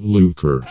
Lucre